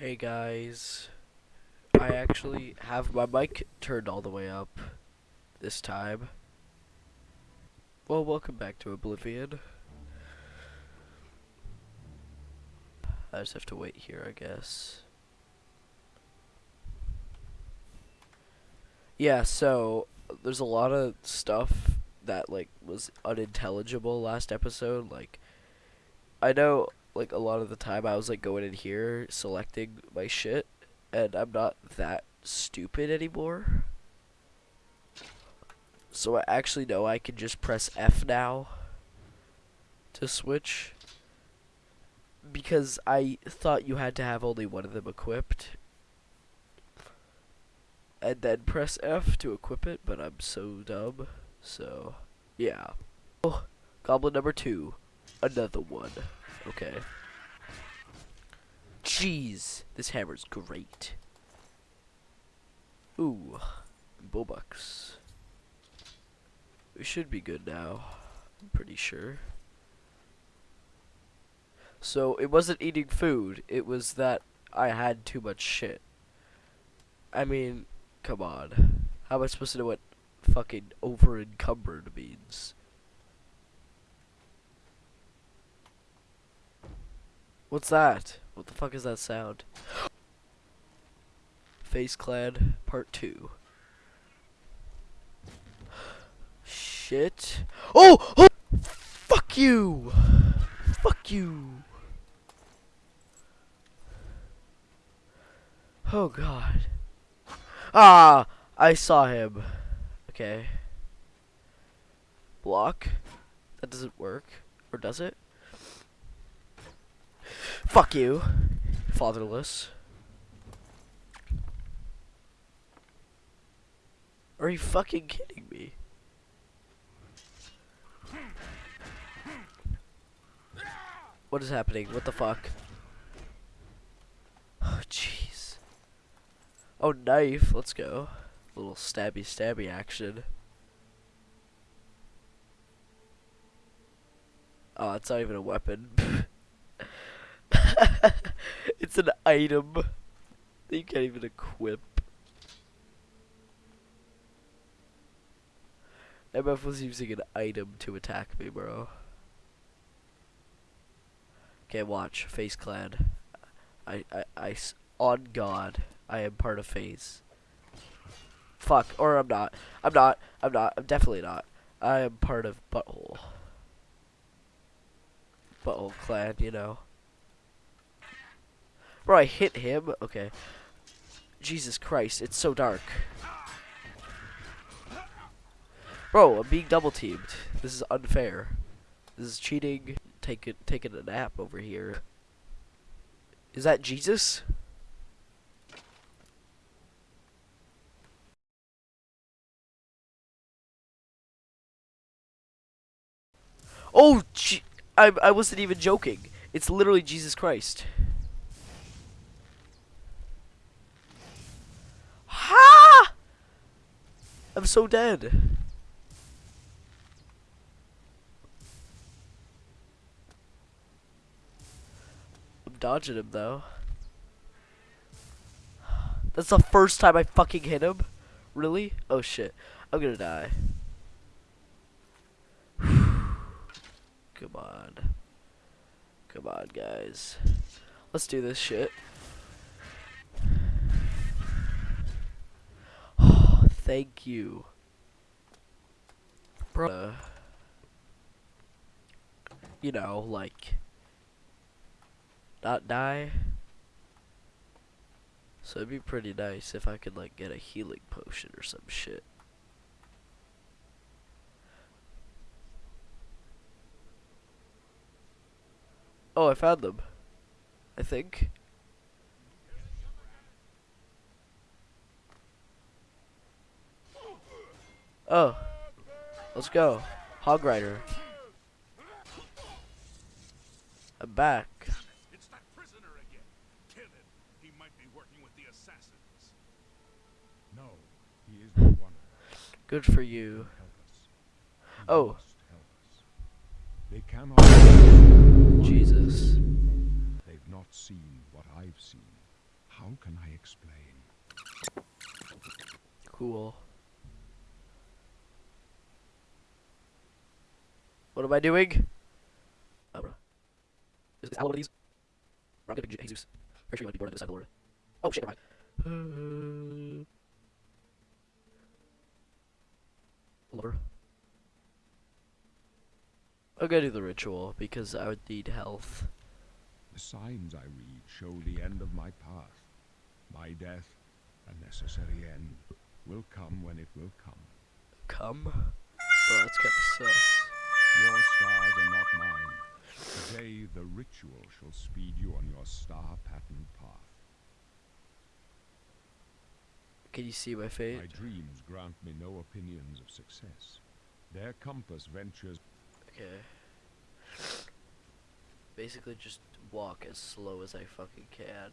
Hey guys, I actually have my mic turned all the way up this time. Well, welcome back to Oblivion. I just have to wait here, I guess. Yeah, so there's a lot of stuff that like was unintelligible last episode. Like, I know like a lot of the time I was like going in here selecting my shit, and I'm not that stupid anymore. So I actually know I can just press F now to switch. Because I thought you had to have only one of them equipped. And then press F to equip it, but I'm so dumb. So, yeah. Oh, goblin number two. Another one. Okay. Jeez, this hammer's great. Ooh, Bobucks. We should be good now. I'm pretty sure. So, it wasn't eating food, it was that I had too much shit. I mean, come on. How am I supposed to know what fucking over encumbered means? What's that? What the fuck is that sound? FaZe Clan Part 2. Shit. Oh! oh! Fuck you! Fuck you! Oh god. Ah! I saw him. Okay. Block. That doesn't work. Or does it? Fuck you. Fatherless. Are you fucking kidding me? What is happening? What the fuck? Oh, jeez. Oh, knife. Let's go. A little stabby stabby action. Oh, it's not even a weapon. it's an item that you can't even equip. MF was using an item to attack me, bro. Okay, watch. FaZe Clan. I, I, I, on God, I am part of FaZe. Fuck, or I'm not. I'm not. I'm not. I'm definitely not. I am part of Butthole. Butthole Clan, you know. Bro, I hit him? Okay. Jesus Christ, it's so dark. Bro, I'm being double teamed. This is unfair. This is cheating. Taking taking a nap over here. Is that Jesus? Oh, I I wasn't even joking. It's literally Jesus Christ. I'm so dead. I'm dodging him though. That's the first time I fucking hit him? Really? Oh shit. I'm gonna die. Come on. Come on, guys. Let's do this shit. Thank you. Bro. You know, like, not die. So it'd be pretty nice if I could, like, get a healing potion or some shit. Oh, I found them. I think. Oh. Let's go. Hog Rider. I'm back. Good for you. Oh. They cannot. Jesus. They've not seen what I've seen. How can I explain? Cool. What am I doing? Oh, bro. Is, is Al one of these? Bro, I'm getting J- Jesus. Pretty sure you might be born on this side of the Lord. Oh shit, never mind. Lover. I'm gonna do the ritual because I would need health. The signs I read show the end of my path. My death, a necessary end, will come when it will come. Come? Bro, that's kinda sus. Your stars are not mine. Today the ritual shall speed you on your star-patterned path. Can you see my fate? My dreams grant me no opinions of success. Their compass ventures Okay. Basically, just walk as slow as I fucking can.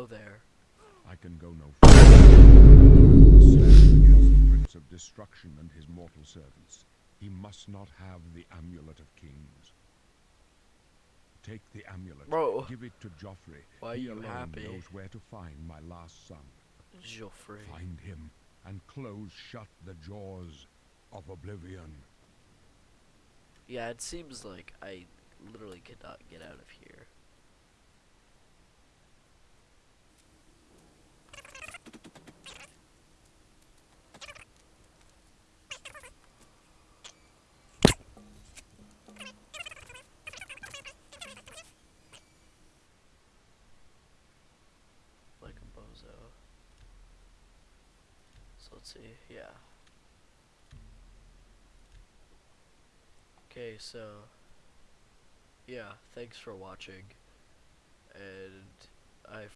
Hello there. I can go no further. Against the Prince of Destruction and his mortal servants. He must not have the Amulet of Kings. Take the amulet. Bro. Give it to Jauffre. Why are he you alone happy? knows where to find my last son. Jauffre. Find him and close shut the jaws of oblivion. Yeah, it seems like I literally cannot get out of here. Like a bozo. So let's see, yeah. Okay, so yeah, thanks for watching. And I